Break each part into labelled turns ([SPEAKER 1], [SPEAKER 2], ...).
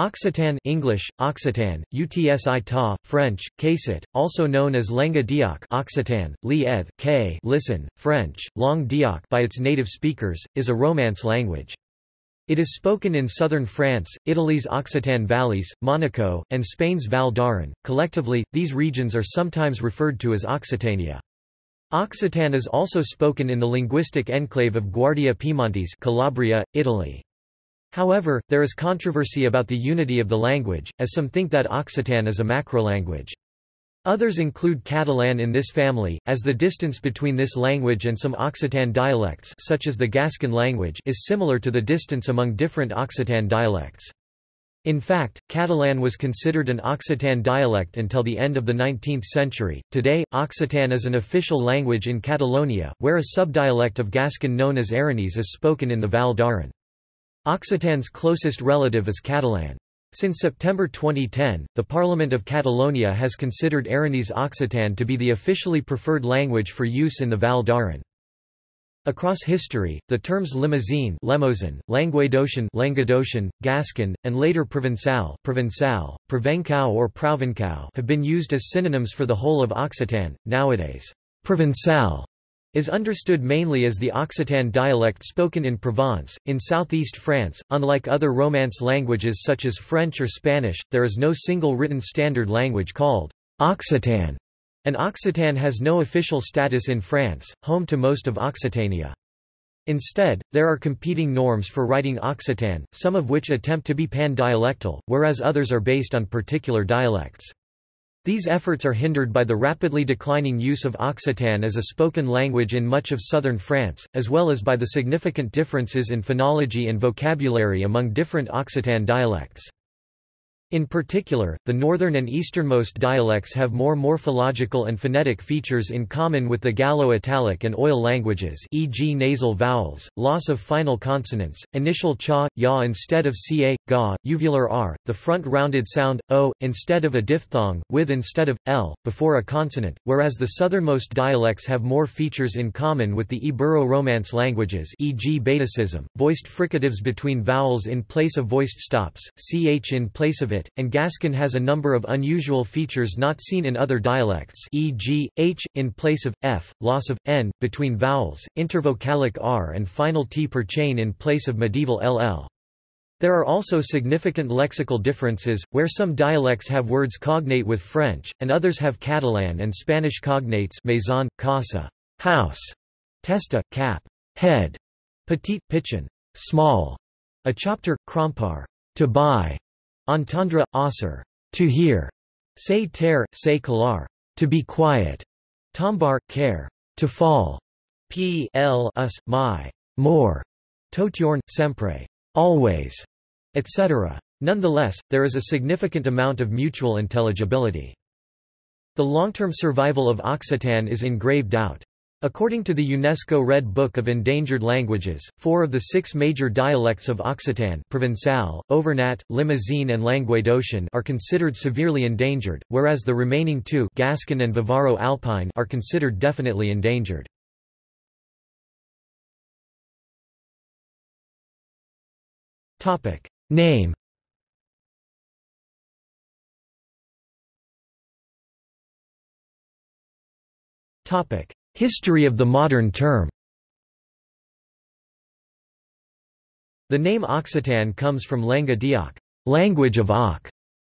[SPEAKER 1] Occitan English, Occitan, Utsi ta, French, Casit, also known as Lenga Dioc Occitan, Li K listen, French, Langue Dioc by its native speakers, is a Romance language. It is spoken in southern France, Italy's Occitan valleys, Monaco, and Spain's Val d'Aran. Collectively, these regions are sometimes referred to as Occitania. Occitan is also spoken in the linguistic enclave of Guardia Piemontese Calabria, Italy. However, there is controversy about the unity of the language, as some think that Occitan is a macrolanguage. Others include Catalan in this family, as the distance between this language and some Occitan dialects such as the Gascon language is similar to the distance among different Occitan dialects. In fact, Catalan was considered an Occitan dialect until the end of the 19th century. Today, Occitan is an official language in Catalonia, where a subdialect of Gascon known as Aranese is spoken in the Val d'Aran. Occitan's closest relative is Catalan. Since September 2010, the Parliament of Catalonia has considered Aranese Occitan to be the officially preferred language for use in the Val d'Aran. Across history, the terms Limousin, Lemozin, Languedocian, Languedocian, Gascon, and later Provençal, Provençal, Provençal or Provençal have been used as synonyms for the whole of Occitan. Nowadays, Provençal is understood mainly as the Occitan dialect spoken in Provence. In southeast France, unlike other Romance languages such as French or Spanish, there is no single written standard language called Occitan, and Occitan has no official status in France, home to most of Occitania. Instead, there are competing norms for writing Occitan, some of which attempt to be pan-dialectal, whereas others are based on particular dialects. These efforts are hindered by the rapidly declining use of Occitan as a spoken language in much of southern France, as well as by the significant differences in phonology and vocabulary among different Occitan dialects. In particular, the northern and easternmost dialects have more morphological and phonetic features in common with the Gallo-Italic and Oil languages e.g. nasal vowels, loss of final consonants, initial cha, ya instead of ca, ga, uvular r, the front rounded sound, o, instead of a diphthong, with instead of, l, before a consonant, whereas the southernmost dialects have more features in common with the Ibero-Romance languages e.g. Betacism, voiced fricatives between vowels in place of voiced stops, ch in place of it, and Gascon has a number of unusual features not seen in other dialects e.g., h, in place of, f, loss of, n, between vowels, intervocalic r and final t per chain in place of medieval ll. There are also significant lexical differences, where some dialects have words cognate with French, and others have Catalan and Spanish cognates maison, casa, house, testa, cap, head, petit, pitchin, small, a chopter, crompar, to buy, Entendre, osser, to hear. Say ter, say calar, to be quiet. Tombar, care, to fall. P l us, my, more. Totiorn, sempre, always, etc. Nonetheless, there is a significant amount of mutual intelligibility. The long-term survival of Occitan is in grave doubt. According to the UNESCO Red Book of Endangered Languages, four of the six major dialects of Occitan Provençal, Auvergnat, Limousin and Languedocian are considered severely endangered, whereas the remaining two Gascon and Vivaro-Alpine are considered definitely endangered. Name Topic History of the modern term The name Occitan comes from Lenga Dioc, language of Oc,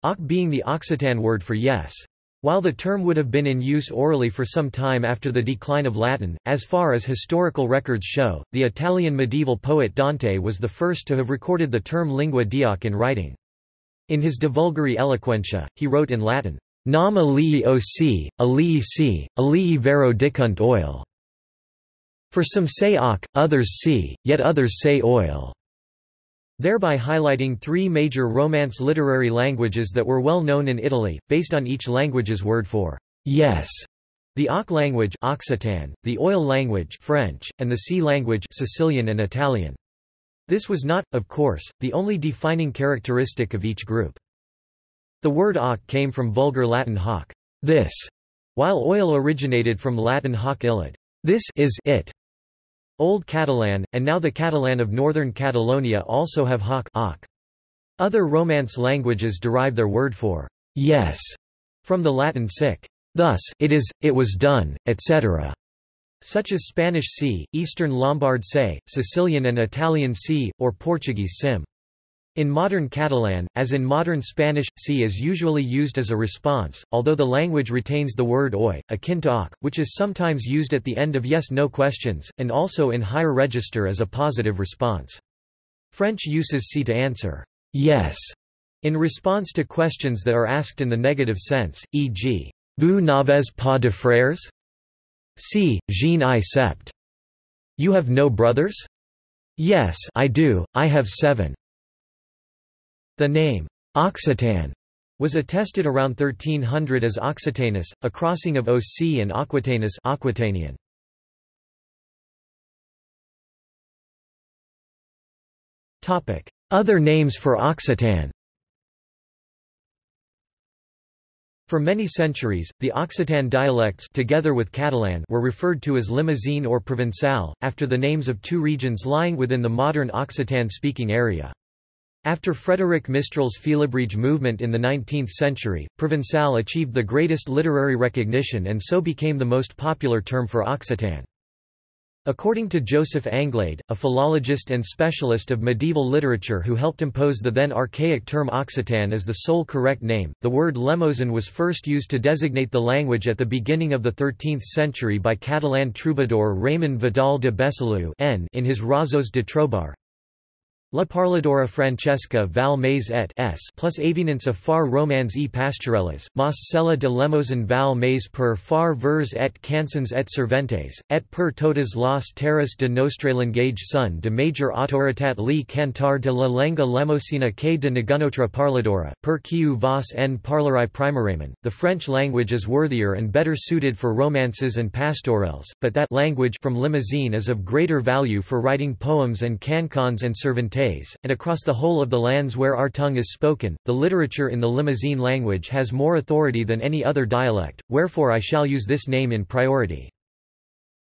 [SPEAKER 1] Oc being the Occitan word for yes. While the term would have been in use orally for some time after the decline of Latin, as far as historical records show, the Italian medieval poet Dante was the first to have recorded the term lingua dioc in writing. In his De Vulgari Eloquentia, he wrote in Latin, Nam alii oc, alii si, alii vero dicunt oil. For some say oc, others si, yet others say oil. Thereby highlighting three major Romance literary languages that were well known in Italy, based on each language's word for yes. The Oc language Occitan, the Oil language French, and the Sea language Sicilian and Italian. This was not, of course, the only defining characteristic of each group. The word oc came from Vulgar Latin hoc, this, while oil originated from Latin hoc illud, this is it. Old Catalan, and now the Catalan of northern Catalonia also have hoc, oc. Other Romance languages derive their word for yes from the Latin sic. Thus, it is, it was done, etc. Such as Spanish si, Eastern Lombard se, Sicilian and Italian si, or Portuguese sim. In modern Catalan, as in modern Spanish, si is usually used as a response, although the language retains the word oi, akin to ok, which is sometimes used at the end of yes-no questions, and also in higher register as a positive response. French uses si to answer yes in response to questions that are asked in the negative sense, e.g., Vous n'avez pas de frères? Si, je n'ai sept. You have no brothers? Yes, I do, I have seven. The name, Occitan, was attested around 1300 as Occitanus, a crossing of OC and Aquitanus Aquitanian. Other names for Occitan For many centuries, the Occitan dialects together with Catalan were referred to as Limousin or Provençal, after the names of two regions lying within the modern Occitan-speaking area. After Frédéric Mistral's Félibrige movement in the 19th century, Provençal achieved the greatest literary recognition and so became the most popular term for Occitan. According to Joseph Anglade, a philologist and specialist of medieval literature who helped impose the then archaic term Occitan as the sole correct name, the word Lemousin was first used to designate the language at the beginning of the 13th century by Catalan troubadour Raymond Vidal de Besalú in his Razos de Trobar. La parladora Francesca val mais et s plus avinence of far romans e pastorelles, mas cella de Lemousin val mais per far vers et cançons et serventes, et per totes las terras de nostre langage son de major autoritat li cantar de la lenga lemosina que de negunotra parladora, per quiu vos en parlarai primarement. The French language is worthier and better suited for romances and pastorelles, but that language from Limousin is of greater value for writing poems and cancans and sirventes and across the whole of the lands where our tongue is spoken, the literature in the Limousin language has more authority than any other dialect, wherefore I shall use this name in priority.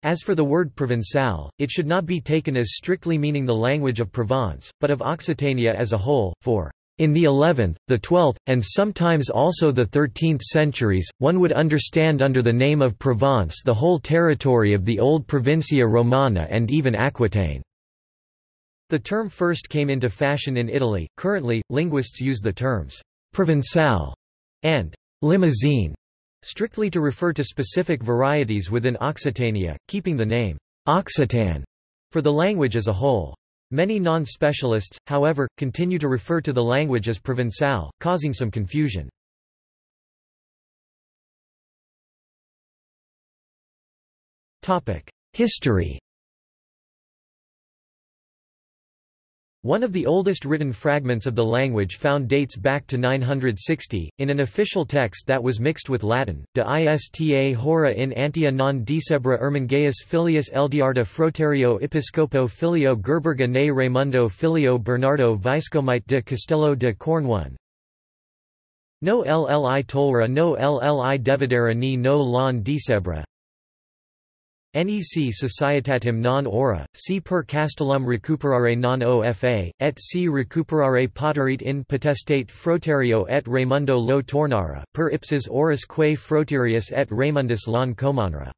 [SPEAKER 1] As for the word Provençal, it should not be taken as strictly meaning the language of Provence, but of Occitania as a whole, for in the 11th, the 12th, and sometimes also the 13th centuries, one would understand under the name of Provence the whole territory of the old Provincia Romana and even Aquitaine. The term first came into fashion in Italy. Currently, linguists use the terms Provençal and Limousin strictly to refer to specific varieties within Occitania, keeping the name Occitan for the language as a whole. Many non-specialists, however, continue to refer to the language as Provençal, causing some confusion. History One of the oldest written fragments of the language found dates back to 960, in an official text that was mixed with Latin, de ista hora in antia non decebra ermengeus filius Eldiarda froterio episcopo filio Gerberga ne Raimundo filio Bernardo Viscomite de Castello de Cornouan. No lli tolra no lli devidera ni no lon decebra NEC Societatem non ora, si per castellum recuperare non ofa, et si recuperare poterit in potestate froterio et Raimundo lo tornara, per ipsis oris quae froterius et Raimundus comanra.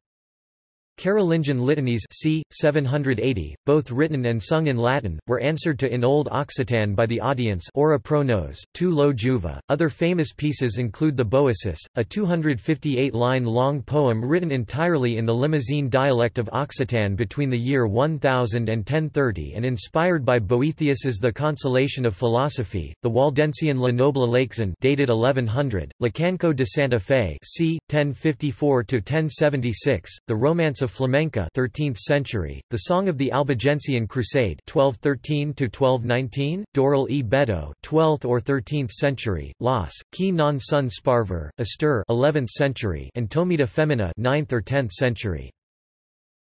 [SPEAKER 1] Carolingian litanies c. 780, both written and sung in Latin, were answered to in Old Occitan by the audience ora pro nos, tu lo juva. Other famous pieces include the Boecis, a 258-line long poem written entirely in the Limousin dialect of Occitan between the year 1000 and 1030 and inspired by Boethius's The Consolation of Philosophy, the Waldensian La Noble Leixan dated 1100, Lecanco de Santa Fe c. 1054–1076, the Romance of Flamenca 13th century, the Song of the Albigensian Crusade 1213–1219, Doral e Beto 12th or 13th century, Los, Qui non son sparver, Astur 11th century and Tomita Femina 9th or 10th century.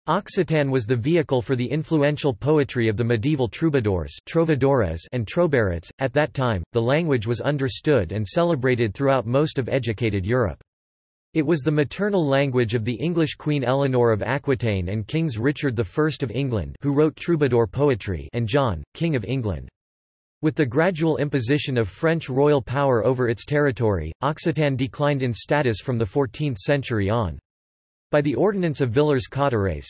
[SPEAKER 1] Occitan was the vehicle for the influential poetry of the medieval troubadours trovadores and trobairitz. At that time, the language was understood and celebrated throughout most of educated Europe. It was the maternal language of the English Queen Eleanor of Aquitaine and Kings Richard I of England who wrote troubadour poetry and John, King of England. With the gradual imposition of French royal power over its territory, Occitan declined in status from the 14th century on. By the Ordinance of Villers-Cotterêts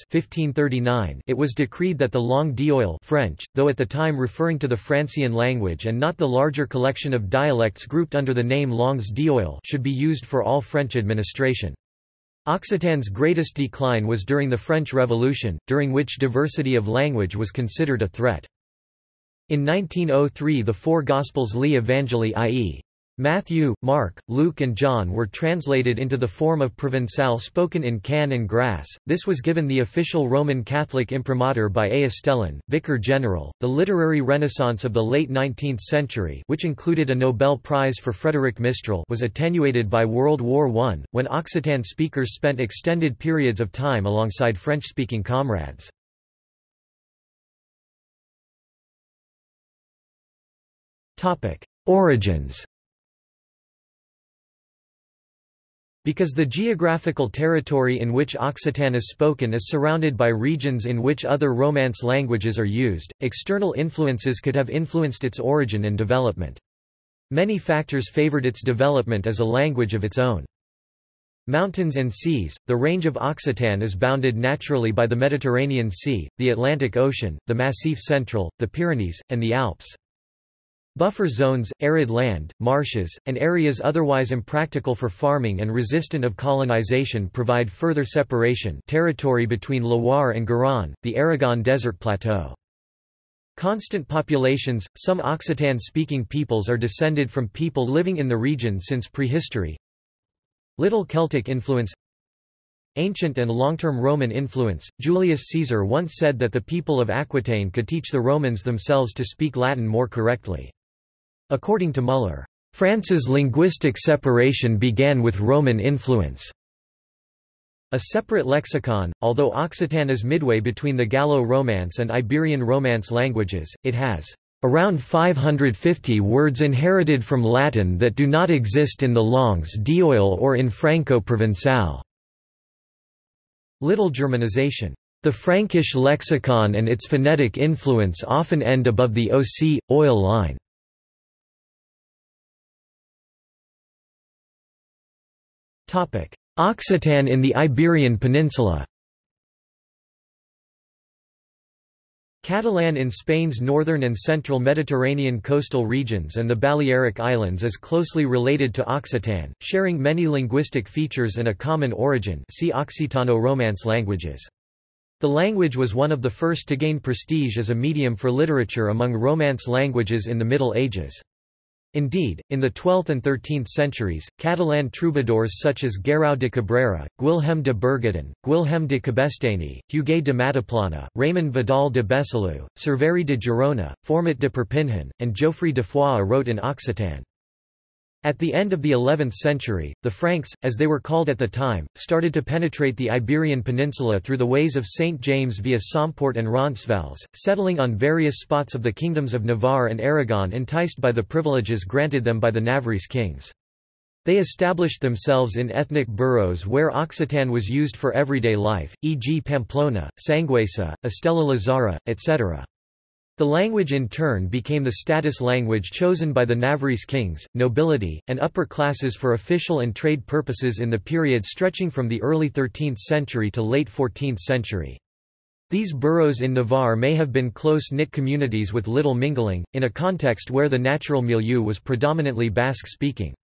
[SPEAKER 1] it was decreed that the langue d'oil French, though at the time referring to the Francian language and not the larger collection of dialects grouped under the name langues d'oil should be used for all French administration. Occitan's greatest decline was during the French Revolution, during which diversity of language was considered a threat. In 1903 the four Gospels Les Evangelii i.e. Matthew, Mark, Luke and John were translated into the form of Provençal spoken in Cannes and Grasse. This was given the official Roman Catholic imprimatur by A. Estellin, Vicar General. The literary renaissance of the late 19th century, which included a Nobel Prize for Frédéric Mistral, was attenuated by World War I, when Occitan speakers spent extended periods of time alongside French-speaking comrades. Topic: Origins Because the geographical territory in which Occitan is spoken is surrounded by regions in which other Romance languages are used, external influences could have influenced its origin and development. Many factors favored its development as a language of its own. Mountains and seas – The range of Occitan is bounded naturally by the Mediterranean Sea, the Atlantic Ocean, the Massif Central, the Pyrenees, and the Alps. Buffer zones, arid land, marshes, and areas otherwise impractical for farming and resistant of colonization provide further separation territory between Loire and Garonne, the Aragon Desert Plateau. Constant populations, some Occitan-speaking peoples are descended from people living in the region since prehistory. Little Celtic influence Ancient and long-term Roman influence. Julius Caesar once said that the people of Aquitaine could teach the Romans themselves to speak Latin more correctly. According to Muller, France's linguistic separation began with Roman influence. A separate lexicon, although Occitan is midway between the Gallo-Romance and Iberian Romance languages, it has around 550 words inherited from Latin that do not exist in the langues d'oil or in Franco-Provençal. Little Germanization. The Frankish lexicon and its phonetic influence often end above the OC, oil line. Occitan in the Iberian Peninsula Catalan in Spain's northern and central Mediterranean coastal regions and the Balearic Islands is closely related to Occitan, sharing many linguistic features and a common origin see Occitano-Romance languages. The language was one of the first to gain prestige as a medium for literature among Romance languages in the Middle Ages. Indeed, in the 12th and 13th centuries, Catalan troubadours such as Guerau de Cabrera, Guilhem de Bergadin, Guilhem de Cabestany, Huguet de Mataplana, Raymond Vidal de Besalú, Cerveri de Girona, Format de Perpignan, and Geoffrey de Foix wrote in Occitan. At the end of the 11th century, the Franks, as they were called at the time, started to penetrate the Iberian Peninsula through the ways of St. James via Somport and Roncesvalles, settling on various spots of the kingdoms of Navarre and Aragon enticed by the privileges granted them by the Navarrese kings. They established themselves in ethnic boroughs where Occitan was used for everyday life, e.g. Pamplona, Sanguesa, Estella Lizarra, etc. The language in turn became the status language chosen by the Navarrese kings, nobility, and upper classes for official and trade purposes in the period stretching from the early 13th century to late 14th century. These boroughs in Navarre may have been close-knit communities with little mingling, in a context where the natural milieu was predominantly Basque-speaking.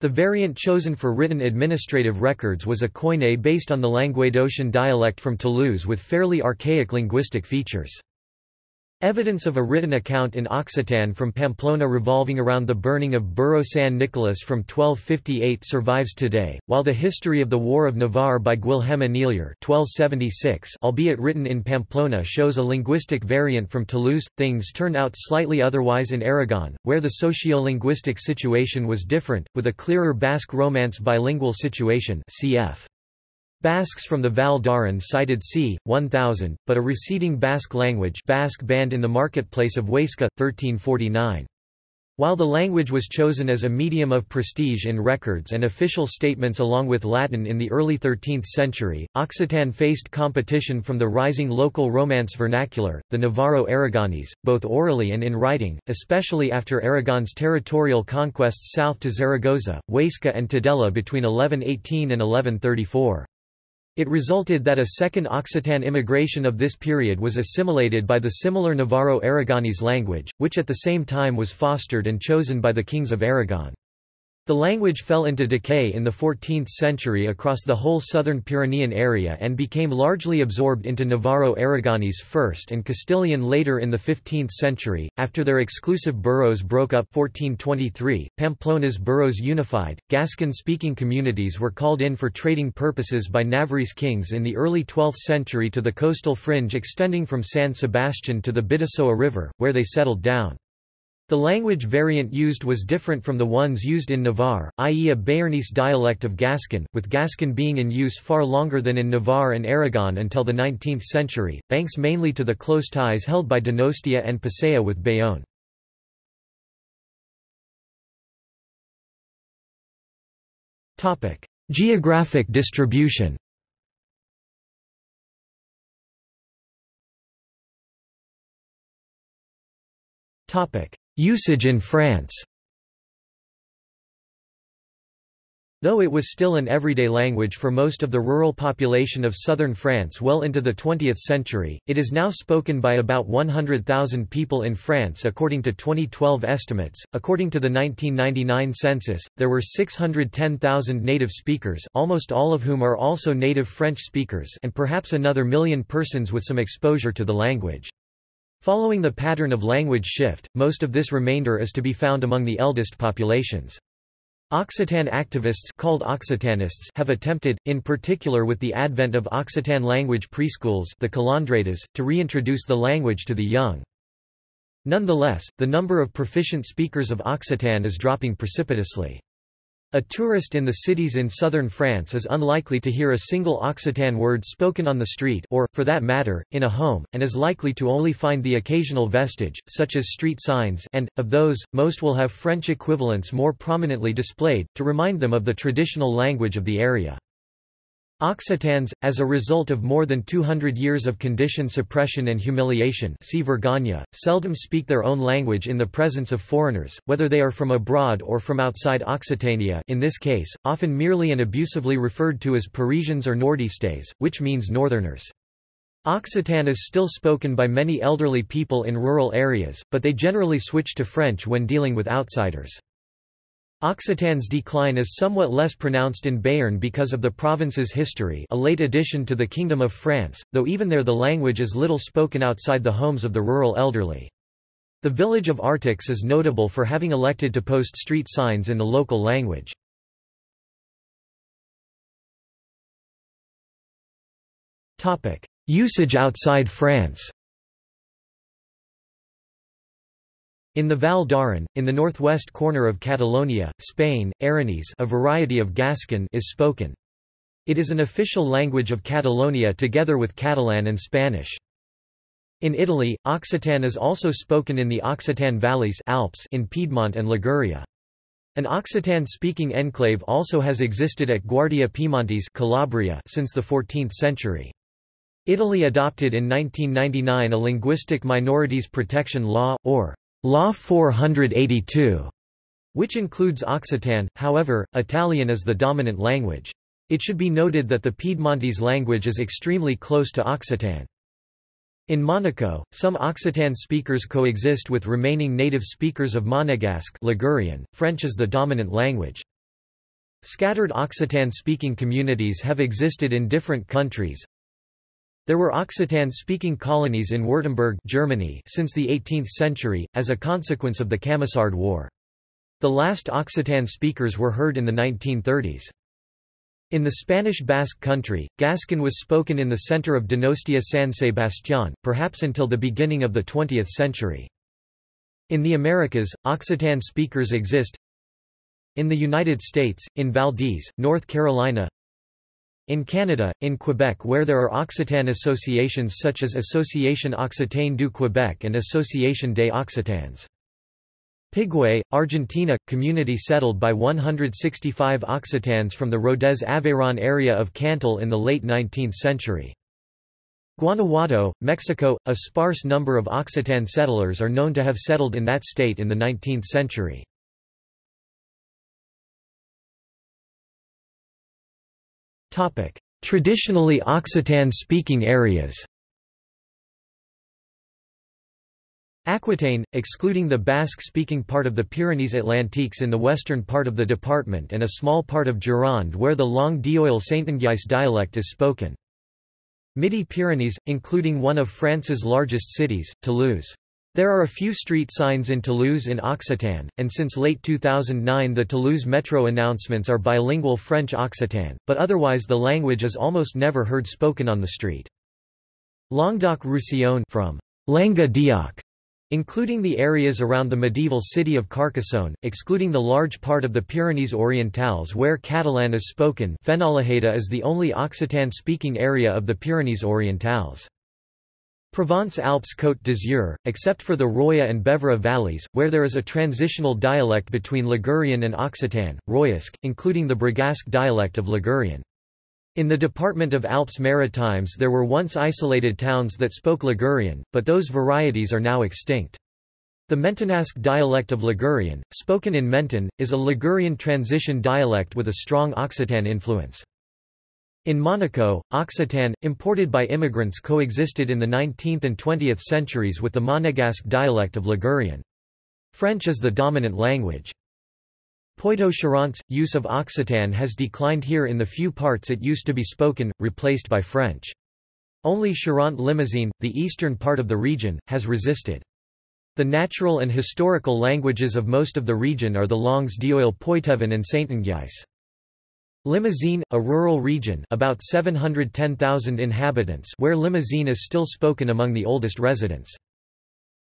[SPEAKER 1] The variant chosen for written administrative records was a Koine based on the Languedocian dialect from Toulouse with fairly archaic linguistic features. Evidence of a written account in Occitan from Pamplona revolving around the burning of Burro San Nicolas from 1258 survives today, while the history of the War of Navarre by Guilhem Anelier 1276 albeit written in Pamplona shows a linguistic variant from Toulouse. Things turn out slightly otherwise in Aragon, where the socio-linguistic situation was different, with a clearer Basque Romance bilingual situation cf. Basques from the Val d'Aran cited c. 1000, but a receding Basque language Basque banned in the marketplace of Huesca, 1349. While the language was chosen as a medium of prestige in records and official statements along with Latin in the early 13th century, Occitan faced competition from the rising local Romance vernacular, the Navarro-Aragonese, both orally and in writing, especially after Aragon's territorial conquests south to Zaragoza, Huesca and Tudela between 1118 and 1134. It resulted that a second Occitan immigration of this period was assimilated by the similar Navarro-Aragonese language, which at the same time was fostered and chosen by the kings of Aragon. The language fell into decay in the 14th century across the whole southern Pyrenean area and became largely absorbed into Navarro-Aragonese first and Castilian later in the 15th century. After their exclusive boroughs broke up 1423, Pamplona's boroughs unified, Gascon-speaking communities were called in for trading purposes by Navarrese kings in the early 12th century to the coastal fringe extending from San Sebastian to the Bidasoa River, where they settled down. The language variant used was different from the ones used in Navarre, i.e. a Béarnese dialect of Gascon, with Gascon being in use far longer than in Navarre and Aragon until the 19th century, thanks mainly to the close ties held by Donostia and Pasaia with Bayonne. Geographic distribution Topic: Usage in France Though it was still an everyday language for most of the rural population of southern France well into the 20th century, it is now spoken by about 100,000 people in France according to 2012 estimates. According to the 1999 census, there were 610,000 native speakers, almost all of whom are also native French speakers, and perhaps another million persons with some exposure to the language. Following the pattern of language shift, most of this remainder is to be found among the eldest populations. Occitan activists called Occitanists have attempted, in particular with the advent of Occitan language preschools the to reintroduce the language to the young. Nonetheless, the number of proficient speakers of Occitan is dropping precipitously. A tourist in the cities in southern France is unlikely to hear a single Occitan word spoken on the street or, for that matter, in a home, and is likely to only find the occasional vestige, such as street signs and, of those, most will have French equivalents more prominently displayed, to remind them of the traditional language of the area. Occitans, as a result of more than 200 years of condition suppression and humiliation see Vergogne, seldom speak their own language in the presence of foreigners, whether they are from abroad or from outside Occitania in this case, often merely and abusively referred to as Parisians or Nordistes, which means northerners. Occitan is still spoken by many elderly people in rural areas, but they generally switch to French when dealing with outsiders. Occitan's decline is somewhat less pronounced in Béarn because of the province's history a late addition to the Kingdom of France, though even there the language is little spoken outside the homes of the rural elderly. The village of Artix is notable for having elected to post street signs in the local language. Usage outside France In the Val d'Aran, in the northwest corner of Catalonia, Spain, Aranese a variety of Gascon is spoken. It is an official language of Catalonia together with Catalan and Spanish. In Italy, Occitan is also spoken in the Occitan valleys Alps in Piedmont and Liguria. An Occitan-speaking enclave also has existed at Guardia Piemontese Calabria since the 14th century. Italy adopted in 1999 a linguistic minorities protection law, or Law 482, which includes Occitan, however, Italian is the dominant language. It should be noted that the Piedmontese language is extremely close to Occitan. In Monaco, some Occitan speakers coexist with remaining native speakers of Monegasque Ligurian. French is the dominant language. Scattered Occitan-speaking communities have existed in different countries, there were Occitan-speaking colonies in Württemberg Germany since the 18th century, as a consequence of the Camisard War. The last Occitan speakers were heard in the 1930s. In the Spanish Basque country, Gascon was spoken in the center of Donostia San Sebastián, perhaps until the beginning of the 20th century. In the Americas, Occitan speakers exist in the United States, in Valdese, North Carolina in Canada, in Quebec where there are Occitan associations such as Association Occitane du Québec and Association des Occitans. Pigüé, Argentina – community settled by 165 Occitans from the Rodez Aveyron area of Cantal in the late 19th century. Guanajuato, Mexico – A sparse number of Occitan settlers are known to have settled in that state in the 19th century. Traditionally Occitan-speaking areas Aquitaine, excluding the Basque-speaking part of the Pyrenees-Atlantiques in the western part of the department and a small part of Gironde where the Langue d'Oil Saintongeais dialect is spoken. Midi-Pyrenees, including one of France's largest cities, Toulouse. There are a few street signs in Toulouse in Occitan, and since late 2009 the Toulouse metro announcements are bilingual French-Occitan, but otherwise the language is almost never heard spoken on the street. Languedoc-Roussillon from Langa including the areas around the medieval city of Carcassonne, excluding the large part of the Pyrenees Orientales where Catalan is spoken Fenolheda is the only Occitan-speaking area of the Pyrenees Orientales. Provence-Alpes Côte d'Azur, except for the Roya and Beuvre valleys, where there is a transitional dialect between Ligurian and Occitan, Royasc, including the Brigasque dialect of Ligurian. In the department of Alpes-Maritimes there were once isolated towns that spoke Ligurian, but those varieties are now extinct. The Mentonasque dialect of Ligurian, spoken in Menton, is a Ligurian transition dialect with a strong Occitan influence. In Monaco, Occitan, imported by immigrants coexisted in the 19th and 20th centuries with the Monegasque dialect of Ligurian. French is the dominant language. Poitou-Charentes, use of Occitan has declined here in the few parts it used to be spoken, replaced by French. Only Charente-Limousine, the eastern part of the region, has resisted. The natural and historical languages of most of the region are the Langues d'Oil Poitevin and Saintongeais. Limousin, a rural region about 710,000 inhabitants where Limousine is still spoken among the oldest residents.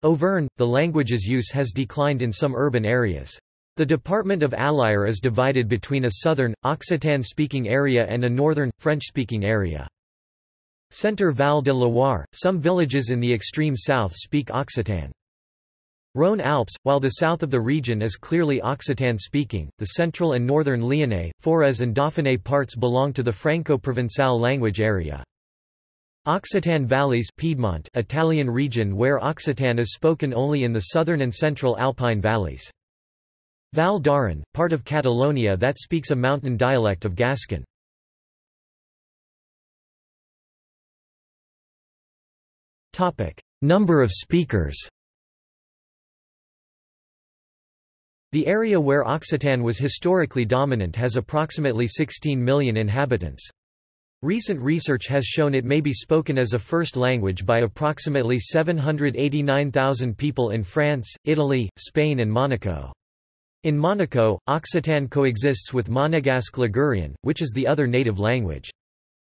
[SPEAKER 1] Auvergne, the language's use has declined in some urban areas. The department of Allier is divided between a southern, Occitan-speaking area and a northern, French-speaking area. Centre Val de Loire, some villages in the extreme south speak Occitan. Rhône Alps, while the south of the region is clearly Occitan-speaking, the central and northern Lyonnais, Forez and Dauphiné parts belong to the Franco-Provençal language area. Occitan Valleys Piedmont Italian region where Occitan is spoken only in the southern and central Alpine valleys. Val d'Aran, part of Catalonia that speaks a mountain dialect of Gascon. Number of speakers The area where Occitan was historically dominant has approximately 16 million inhabitants. Recent research has shown it may be spoken as a first language by approximately 789,000 people in France, Italy, Spain and Monaco. In Monaco, Occitan coexists with Monegasque Ligurian, which is the other native language.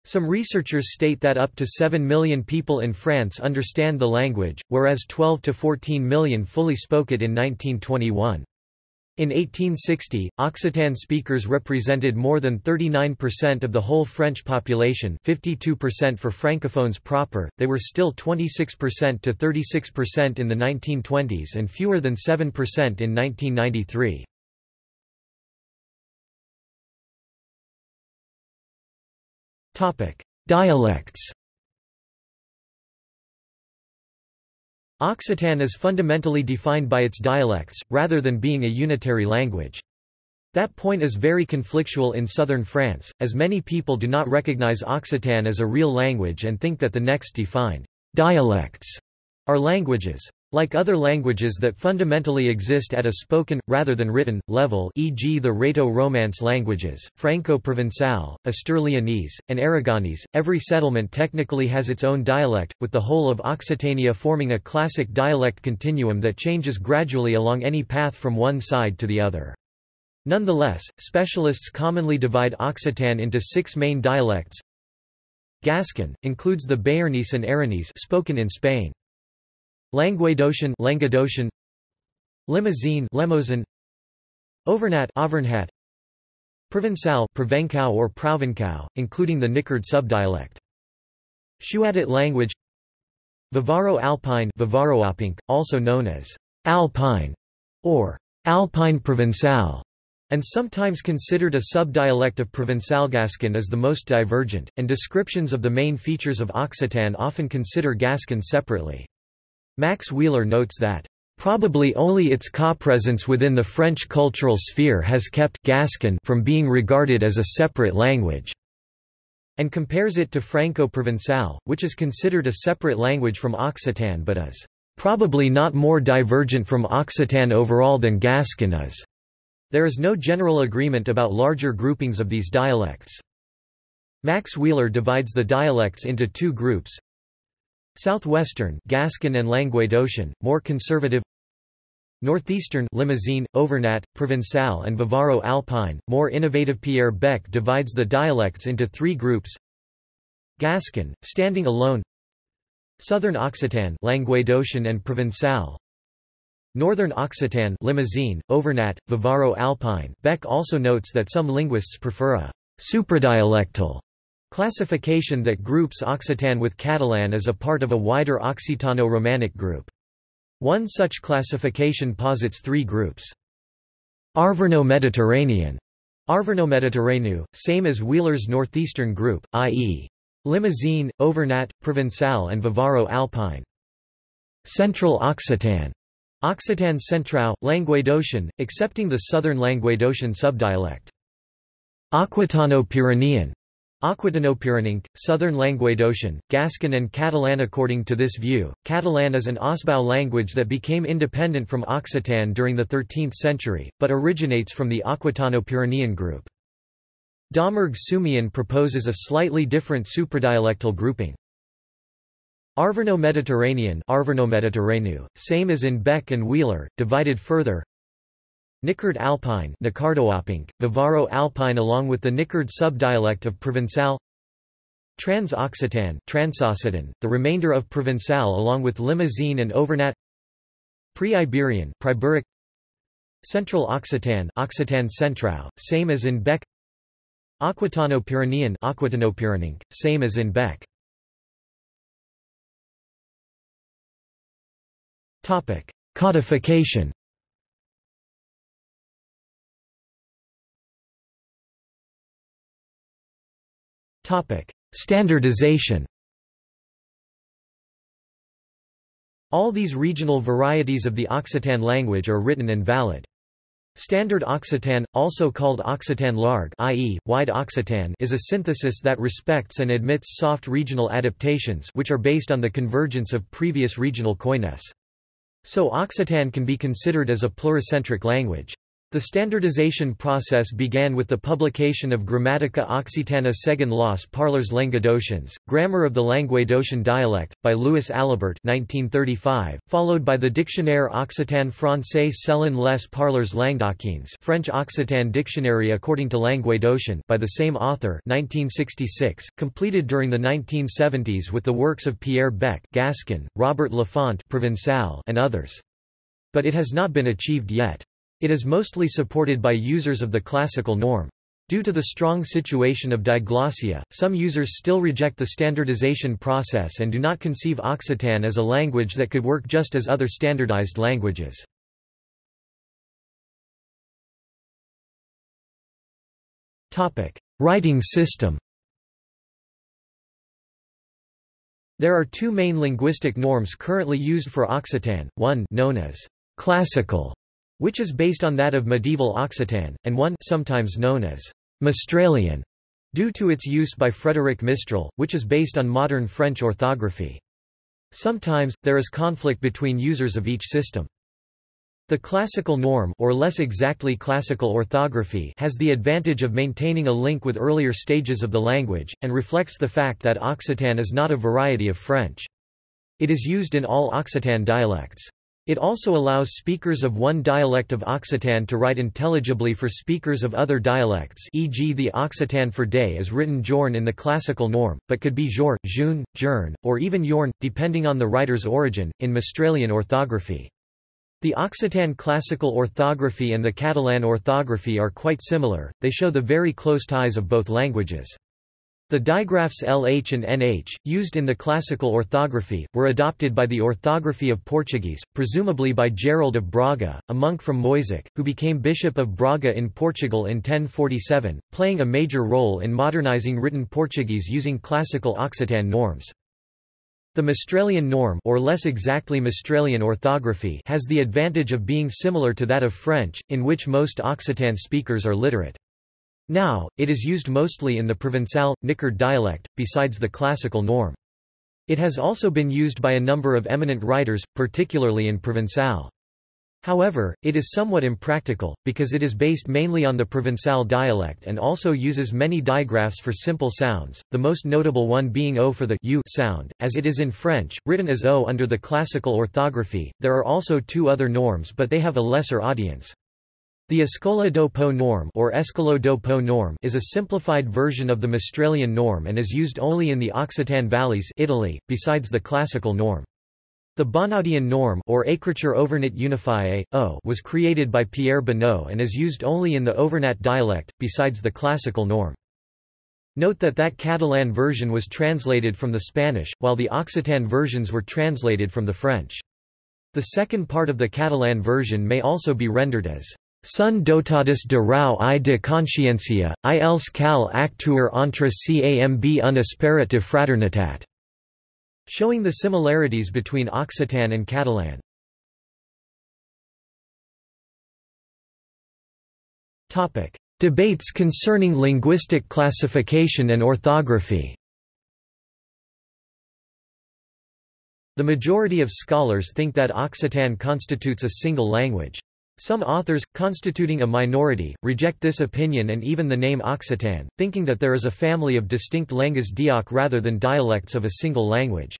[SPEAKER 1] Some researchers state that up to 7 million people in France understand the language, whereas 12 to 14 million fully spoke it in 1921. In 1860, Occitan speakers represented more than 39% of the whole French population 52% for francophones proper, they were still 26% to 36% in the 1920s and fewer than 7% in 1993. Dialects Occitan is fundamentally defined by its dialects, rather than being a unitary language. That point is very conflictual in southern France, as many people do not recognize Occitan as a real language and think that the next defined dialects are languages. Like other languages that fundamentally exist at a spoken, rather than written, level e.g. the Rhaeto-Romance languages, Franco-Provençal, Astur-Lyonese, and Aragonese, every settlement technically has its own dialect, with the whole of Occitania forming a classic dialect continuum that changes gradually along any path from one side to the other. Nonetheless, specialists commonly divide Occitan into six main dialects. Gascon, includes the Béarnese and Aranese spoken in Spain. Languedocian Languedocian Limousin Limousin Auvergnat Auvergnat Provençal Provençal or Provençal, including the Nicard subdialect. Shuadit language Vivaro Alpine Vivaro Alpine, also known as Alpine or Alpine Provençal, and sometimes considered a subdialect of Provençal Gascon is the most divergent, and descriptions of the main features of Occitan often consider Gascon separately. Max Wheeler notes that Probably only its co-presence within the French cultural sphere has kept Gascon from being regarded as a separate language, and compares it to Franco-Provençal, which is considered a separate language from Occitan but is probably not more divergent from Occitan overall than Gascon is. There is no general agreement about larger groupings of these dialects. Max Wheeler divides the dialects into two groups, Southwestern Gascon and Languedocian, more conservative. Northeastern Limousine, Auvergnat, Provençal and Vivaro-Alpine, more innovative. Pierre Bec divides the dialects into three groups. Gascon, standing alone. Southern Occitan Languedocian and Provençal. Northern Occitan Limousine, Auvergnat, Vivaro-Alpine Bec also notes that some linguists prefer a supradialectal Classification that groups Occitan with Catalan as a part of a wider Occitano-Romanic group. One such classification posits three groups. Arverno-Mediterranean Arverno-Mediterraneu, same as Wheeler's northeastern group, i.e. Limousin, Auvergnat, Provençal and Vivaro-Alpine. Central Occitan Occitan Centrau, Languedocian, excepting the southern Languedocian subdialect. Aquitano-Pyrenean Aquitano-Pyrenean, Southern Languedocian, Gascon and Catalan According to this view, Catalan is an Ausbau language that became independent from Occitan during the 13th century, but originates from the Aquitano-Pyrenean group. Domergue Sumien proposes a slightly different supradialectal grouping. Arverno-Mediterranean Arverno same as in Bec and Wheeler, divided further Nicard Alpine Vivaro Alpine along with the Nicard subdialect of Provençal. Trans-Occitan the remainder of Provençal along with Limousin and Auvergnat. Pre-Iberian Central Occitan Occitan Centrau, same as in Bec. Aquitano-Pyrenean Aquitano same as in Bec. Codification Standardization All these regional varieties of the Occitan language are written and valid. Standard Occitan, also called Occitan Large i.e., wide Occitan is a synthesis that respects and admits soft regional adaptations which are based on the convergence of previous regional koinés. So Occitan can be considered as a pluricentric language. The standardization process began with the publication of Grammatica Occitana según los parlers languedocians, Grammar of the Languedocian Dialect, by Louis Alibert 1935, followed by the Dictionnaire Occitan français selon les parlers languedociens French Occitan Dictionary according to Languedocian by the same author 1966, completed during the 1970s with the works of Pierre Bec Gascon, Robert Lafont Provençal and others. But it has not been achieved yet. It is mostly supported by users of the classical norm. Due to the strong situation of diglossia, some users still reject the standardization process and do not conceive Occitan as a language that could work just as other standardized languages. Writing system There are two main linguistic norms currently used for Occitan, one known as classical which is based on that of medieval Occitan, and one sometimes known as Mistralian, due to its use by Frédéric Mistral, which is based on modern French orthography. Sometimes, there is conflict between users of each system. The classical norm or less exactly classical orthography has the advantage of maintaining a link with earlier stages of the language, and reflects the fact that Occitan is not a variety of French. It is used in all Occitan dialects. It also allows speakers of one dialect of Occitan to write intelligibly for speakers of other dialects e.g. the Occitan for day is written jorn in the classical norm, but could be jor, jun, jern, or even yorn, depending on the writer's origin, in Mistralian orthography. The Occitan classical orthography and the Catalan orthography are quite similar, they show the very close ties of both languages. The digraphs LH and NH, used in the classical orthography, were adopted by the orthography of Portuguese, presumably by Gerald of Braga, a monk from Moissac, who became Bishop of Braga in Portugal in 1047, playing a major role in modernizing written Portuguese using classical Occitan norms. The Mistralian norm or less exactly Mistralian orthography has the advantage of being similar to that of French, in which most Occitan speakers are literate. Now, it is used mostly in the Provençal, Nicard dialect, besides the classical norm. It has also been used by a number of eminent writers, particularly in Provençal. However, it is somewhat impractical, because it is based mainly on the Provençal dialect and also uses many digraphs for simple sounds, the most notable one being O for the U sound, as it is in French, written as O under the classical orthography. There are also two other norms but they have a lesser audience. The Escola do Po norm or Escolo do Po norm is a simplified version of the Mistralian norm and is used only in the Occitan valleys Italy, besides the classical norm. The Bonnaudian norm or Écriture Overnat Unifiée, o was created by Pierre Bonnaud and is used only in the Auvergnat dialect, besides the classical norm. Note that that Catalan version was translated from the Spanish, while the Occitan versions were translated from the French. The second part of the Catalan version may also be rendered as Sun dotadus de rau i de consciència, i els cal actuar entre camb un de fraternitat, showing the similarities between Occitan and Catalan. Topic: Debates concerning linguistic classification and orthography. The majority of scholars think that Occitan constitutes a single language. Some authors, constituting a minority, reject this opinion and even the name Occitan, thinking that there is a family of distinct langues d'oc rather than dialects of a single language.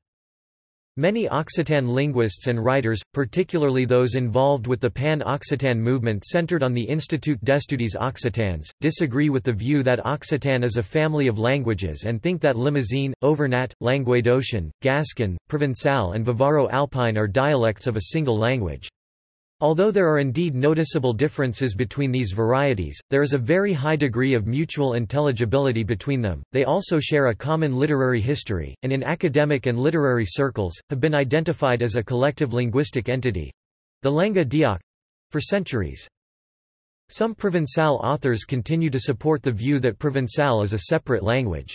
[SPEAKER 1] Many Occitan linguists and writers, particularly those involved with the Pan-Occitan movement centered on the Institut d'Estudis Occitans, disagree with the view that Occitan is a family of languages and think that Limousin, Auvergnat, Languedocian, Gascon, Provençal and Vivaro-Alpine are dialects of a single language. Although there are indeed noticeable differences between these varieties, there is a very high degree of mutual intelligibility between them. They also share a common literary history, and in academic and literary circles, have been identified as a collective linguistic entity the Lenga d'Oc for centuries. Some Provençal authors continue to support the view that Provençal is a separate language.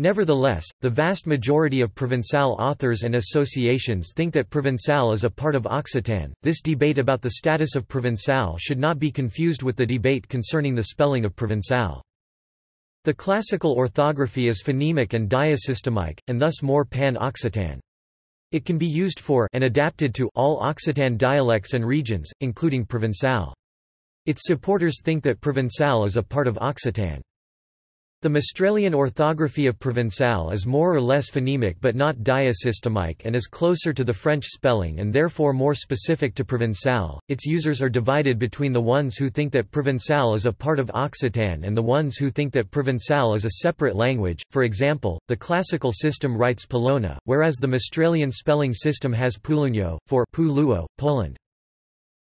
[SPEAKER 1] Nevertheless, the vast majority of Provençal authors and associations think that Provençal is a part of Occitan. This debate about the status of Provençal should not be confused with the debate concerning the spelling of Provençal. The classical orthography is phonemic and diasystemic, and thus more pan-Occitan. It can be used for and adapted to all Occitan dialects and regions, including Provençal. Its supporters think that Provençal is a part of Occitan. The Mistralian orthography of Provençal is more or less phonemic but not diasystemic and is closer to the French spelling and therefore more specific to Provençal. Its users are divided between the ones who think that Provençal is a part of Occitan and the ones who think that Provençal is a separate language. For example, the classical system writes Polona, whereas the Mistralian spelling system has Pulunyo, for Puluo, Poland.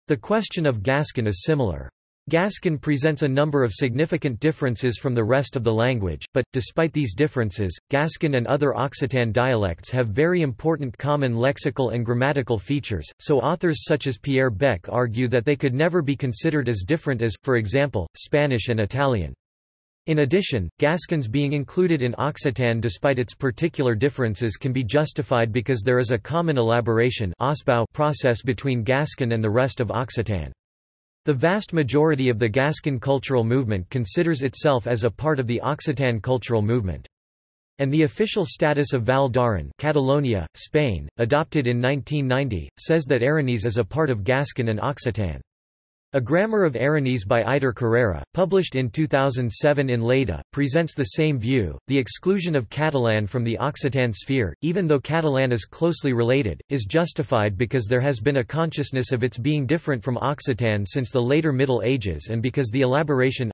[SPEAKER 1] The question of Gascon is similar. Gascon presents a number of significant differences from the rest of the language, but, despite these differences, Gascon and other Occitan dialects have very important common lexical and grammatical features, so authors such as Pierre Bec argue that they could never be considered as different as, for example, Spanish and Italian. In addition, Gascon's being included in Occitan despite its particular differences can be justified because there is a common elaboration process between Gascon and the rest of Occitan. The vast majority of the Gascon cultural movement considers itself as a part of the Occitan cultural movement. And the official status of Val d'Aran Catalonia, Spain, adopted in 1990, says that Aranese is a part of Gascon and Occitan. A Grammar of Aranese by Aitor Carrera, published in 2007 in Lleida, presents the same view. The exclusion of Catalan from the Occitan sphere, even though Catalan is closely related, is justified because there has been a consciousness of its being different from Occitan since the later Middle Ages and because the elaboration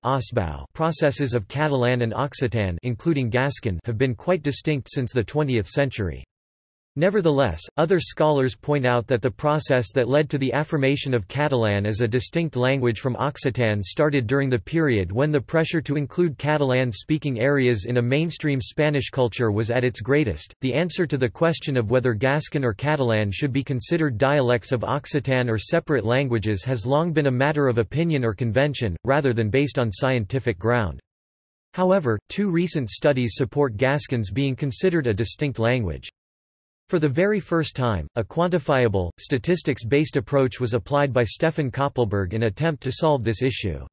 [SPEAKER 1] processes of Catalan and Occitan including Gascon have been quite distinct since the 20th century. Nevertheless, other scholars point out that the process that led to the affirmation of Catalan as a distinct language from Occitan started during the period when the pressure to include Catalan-speaking areas in a mainstream Spanish culture was at its greatest. The answer to the question of whether Gascon or Catalan should be considered dialects of Occitan or separate languages has long been a matter of opinion or convention, rather than based on scientific ground. However, two recent studies support Gascons being considered a distinct language. For the very first time, a quantifiable, statistics-based approach was applied by Stefan Koppelberg in attempt to solve this issue.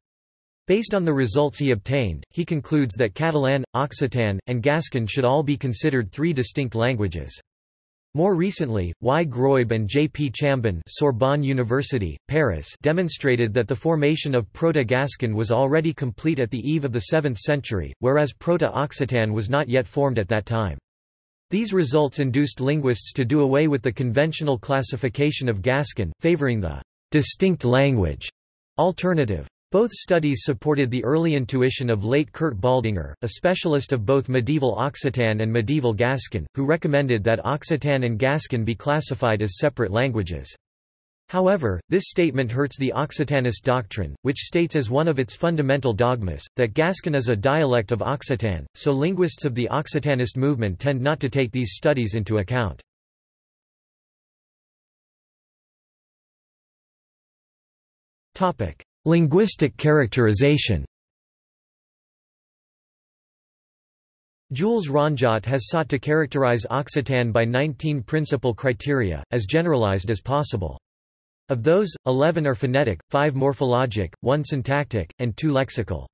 [SPEAKER 1] Based on the results he obtained, he concludes that Catalan, Occitan, and Gascon should all be considered three distinct languages. More recently, Y. Greub and J. P. Chambon Sorbonne University, Paris demonstrated that the formation of Proto-Gascon was already complete at the eve of the 7th century, whereas Proto-Occitan was not yet formed at that time. These results induced linguists to do away with the conventional classification of Gascon, favoring the distinct language alternative. Both studies supported the early intuition of late Kurt Baldinger, a specialist of both medieval Occitan and medieval Gascon, who recommended that Occitan and Gascon be classified as separate languages. However, this statement hurts the Occitanist doctrine, which states as one of its fundamental dogmas, that Gascon is a dialect of Occitan, so linguists of the Occitanist movement tend not to take these studies into account. Linguistic characterization Jules Ronjat has sought to characterize Occitan by 19 principal criteria, as generalized as possible. Of those, 11 are phonetic, 5 morphologic, 1 syntactic, and 2 lexical.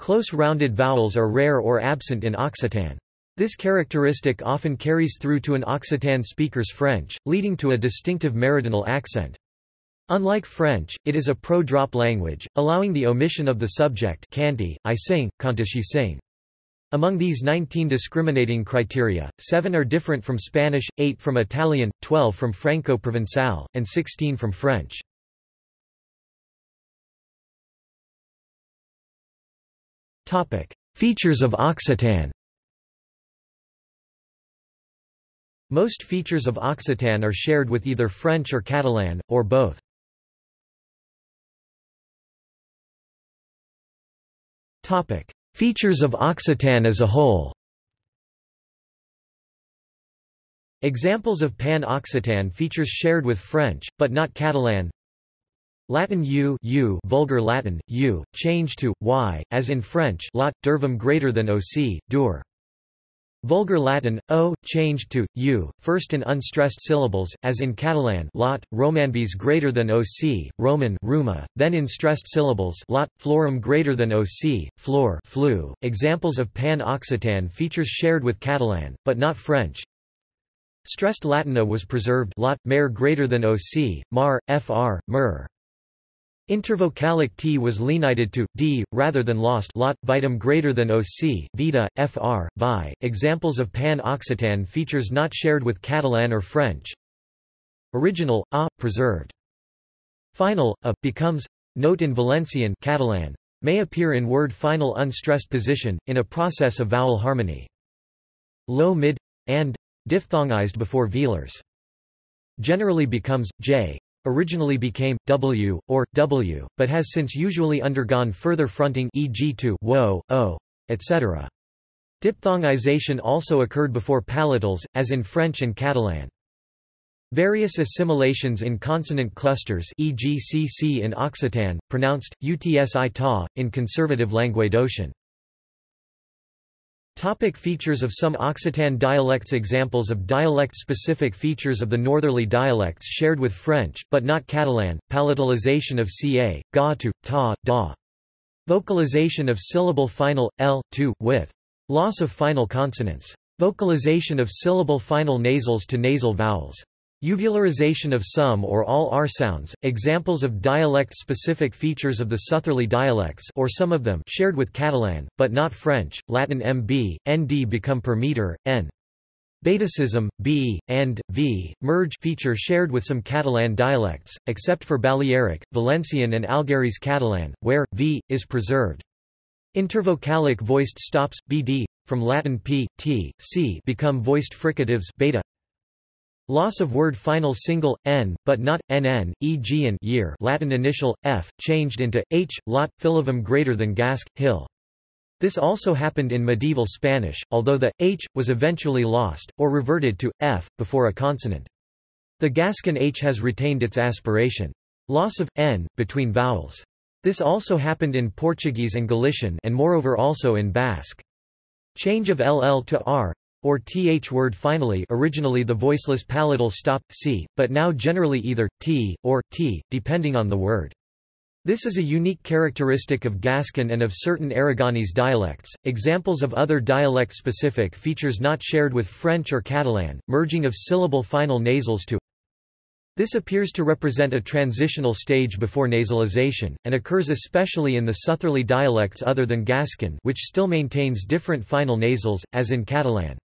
[SPEAKER 1] Close rounded vowels are rare or absent in Occitan. This characteristic often carries through to an Occitan speaker's French, leading to a distinctive meridional accent. Unlike French, it is a pro-drop language, allowing the omission of the subject canti, I sing, she sing. Among these 19 discriminating criteria, 7 are different from Spanish, 8 from Italian, 12 from Franco-Provençal, and 16 from French. Features of Occitan Most features of Occitan are shared with either French or Catalan, or both. Topic: Features of Occitan as a whole Examples of Pan-Occitan features shared with French, but not Catalan Latin u, u vulgar Latin, u, changed to, y, as in French lot, dervum greater than oc, dur. Vulgar Latin, o, changed to, u, first in unstressed syllables, as in Catalan lot, romanvis greater than oc, Roman ruma, then in stressed syllables lot, florum greater than oc, flor flu. Examples of Pan-Occitan features shared with Catalan, but not French. Stressed Latina was preserved lot, mare greater than oc, mar, fr, mer. Intervocalic t was lenited to d rather than lost lot vitam greater than oc vita fr vi. Examples of pan-occitan features not shared with Catalan or French. Original a preserved. Final a becomes note in Valencian Catalan may appear in word final unstressed position in a process of vowel harmony. Low mid and diphthongized before velars. Generally becomes j originally became w or w, but has since usually undergone further fronting e.g. to wo, o, etc. Diphthongization also occurred before palatals, as in French and Catalan. Various assimilations in consonant clusters e.g. cc in Occitan, pronounced, utsi ta, in conservative Languedocian. Topic features of some Occitan dialects Examples of dialect-specific features of the northerly dialects shared with French, but not Catalan, palatalization of ca, ga to, ta, da. Vocalization of syllable final, l, to, with. Loss of final consonants. Vocalization of syllable final nasals to nasal vowels. Uvularization of some or all R sounds, examples of dialect-specific features of the southerly dialects or some of them shared with Catalan, but not French, Latin mb, nd become per meter, n. Betacism, b, and, v, merge feature shared with some Catalan dialects, except for Balearic, Valencian and Algherese Catalan, where, v, is preserved. Intervocalic voiced stops, bd, from Latin p, t, c become voiced fricatives beta, Loss of word final single, n, but not, nn, e.g. in year Latin initial, f, changed into, h, lot, filivum greater than gasc, hill. This also happened in medieval Spanish, although the, h, was eventually lost, or reverted to, f, before a consonant. The Gascon h has retained its aspiration. Loss of, n, between vowels. This also happened in Portuguese and Galician and moreover also in Basque. Change of ll to r, or th word finally originally the voiceless palatal stop, c, but now generally either, t, or, t, depending on the word. This is a unique characteristic of Gascon and of certain Aragonese dialects. Examples of other dialect specific features not shared with French or Catalan, merging of syllable final nasals to this appears to represent a transitional stage before nasalization, and occurs especially in the southerly dialects other than Gascon which still maintains different final nasals, as in Catalan.